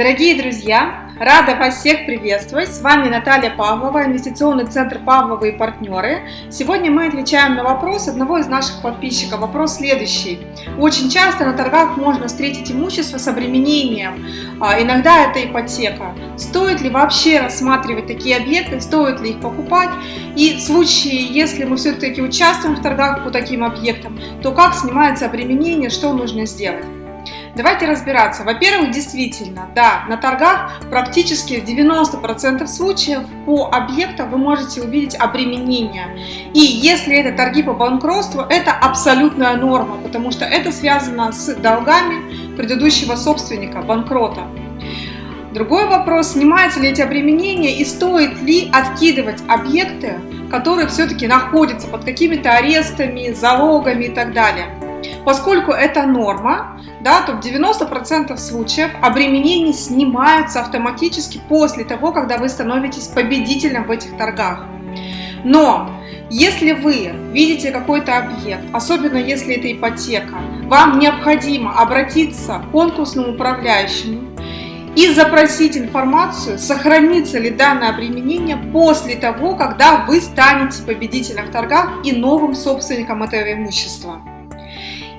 Дорогие друзья, рада вас всех приветствовать. С вами Наталья Павлова, инвестиционный центр Павлова и партнеры. Сегодня мы отвечаем на вопрос одного из наших подписчиков. Вопрос следующий. Очень часто на торгах можно встретить имущество с обременением. А, иногда это ипотека. Стоит ли вообще рассматривать такие объекты, стоит ли их покупать? И в случае, если мы все-таки участвуем в торгах по таким объектам, то как снимается обременение, что нужно сделать? Давайте разбираться. Во-первых, действительно, да, на торгах практически в 90% случаев по объектам вы можете увидеть обременение. И если это торги по банкротству, это абсолютная норма, потому что это связано с долгами предыдущего собственника, банкрота. Другой вопрос, снимаются ли эти обременения и стоит ли откидывать объекты, которые все-таки находятся под какими-то арестами, залогами и так далее. Поскольку это норма, да, то в 90% случаев обременения снимаются автоматически после того, когда вы становитесь победителем в этих торгах. Но если вы видите какой-то объект, особенно если это ипотека, вам необходимо обратиться к конкурсному управляющему и запросить информацию, сохранится ли данное обременение после того, когда вы станете победителем в торгах и новым собственником этого имущества.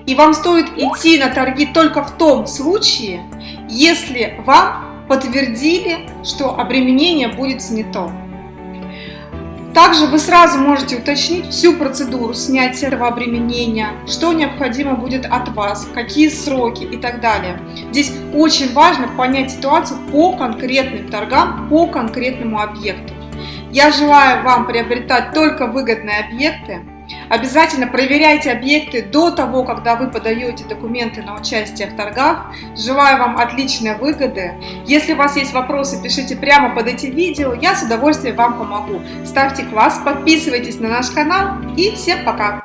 И вам стоит идти на торги только в том случае, если вам подтвердили, что обременение будет снято. Также вы сразу можете уточнить всю процедуру снятия этого обременения, что необходимо будет от вас, какие сроки и так далее. Здесь очень важно понять ситуацию по конкретным торгам, по конкретному объекту. Я желаю вам приобретать только выгодные объекты, Обязательно проверяйте объекты до того, когда вы подаете документы на участие в торгах. Желаю вам отличной выгоды. Если у вас есть вопросы, пишите прямо под этим видео, я с удовольствием вам помогу. Ставьте класс, подписывайтесь на наш канал и всем пока!